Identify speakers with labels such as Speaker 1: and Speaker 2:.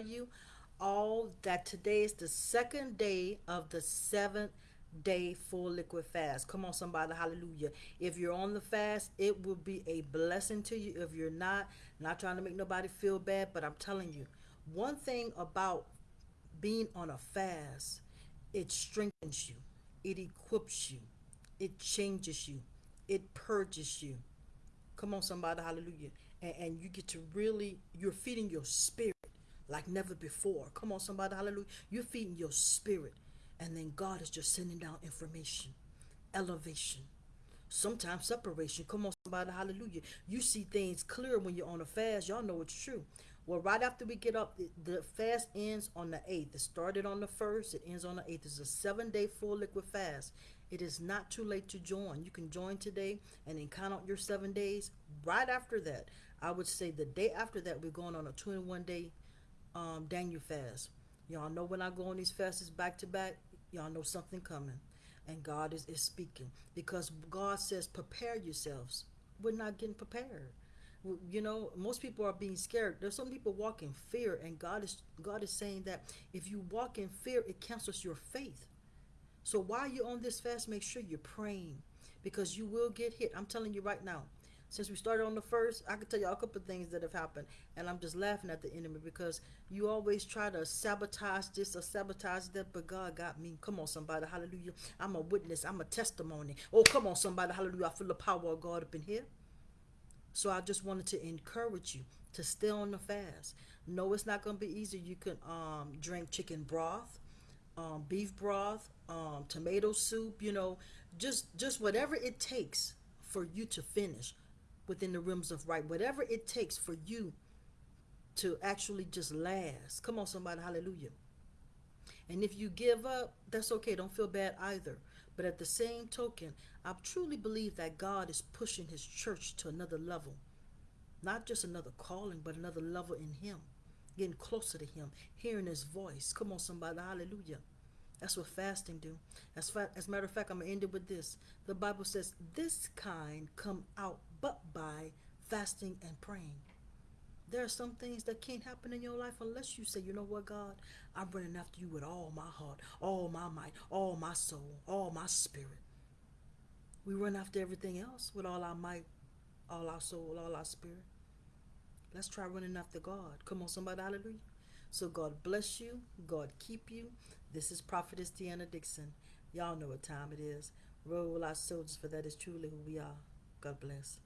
Speaker 1: you all that today is the second day of the seventh day full liquid fast. Come on, somebody, hallelujah. If you're on the fast, it will be a blessing to you. If you're not, not trying to make nobody feel bad, but I'm telling you, one thing about being on a fast, it strengthens you, it equips you, it changes you, it purges you. Come on, somebody, hallelujah. And, and you get to really, you're feeding your spirit like never before. Come on, somebody, hallelujah. You're feeding your spirit. And then God is just sending down information, elevation, sometimes separation. Come on, somebody, hallelujah. You see things clear when you're on a fast. Y'all know it's true. Well, right after we get up, the fast ends on the 8th. It started on the 1st, it ends on the 8th. It's a seven day full liquid fast. It is not too late to join. You can join today and then count out your seven days. Right after that, I would say the day after that, we're going on a 21 day um, Daniel fast. Y'all know when I go on these fasts back to back, y'all know something coming. And God is, is speaking because God says, prepare yourselves. We're not getting prepared. You know, most people are being scared. There's some people walk in fear, and God is God is saying that if you walk in fear, it cancels your faith. So while you're on this fast, make sure you're praying because you will get hit. I'm telling you right now, since we started on the first, I can tell you a couple of things that have happened, and I'm just laughing at the enemy because you always try to sabotage this or sabotage that, but God got me. Come on, somebody, hallelujah. I'm a witness, I'm a testimony. Oh, come on, somebody, hallelujah. I feel the power of God up in here. So I just wanted to encourage you to stay on the fast. No, it's not going to be easy. You can um, drink chicken broth, um, beef broth, um, tomato soup. You know, just just whatever it takes for you to finish within the rims of right. Whatever it takes for you to actually just last. Come on, somebody, hallelujah. And if you give up, that's okay. Don't feel bad either. But at the same token, I truly believe that God is pushing his church to another level. Not just another calling, but another level in him. Getting closer to him, hearing his voice. Come on, somebody, hallelujah. That's what fasting do. As, fa- as a matter of fact, I'm going to end it with this. The Bible says, this kind come out but by fasting and praying. There are some things that can't happen in your life unless you say, you know what, God, I'm running after you with all my heart, all my might, all my soul, all my spirit. We run after everything else with all our might, all our soul, all our spirit. Let's try running after God. Come on, somebody, hallelujah. So God bless you. God keep you. This is Prophetess Deanna Dixon. Y'all know what time it is. Roll our soldiers, for that is truly who we are. God bless.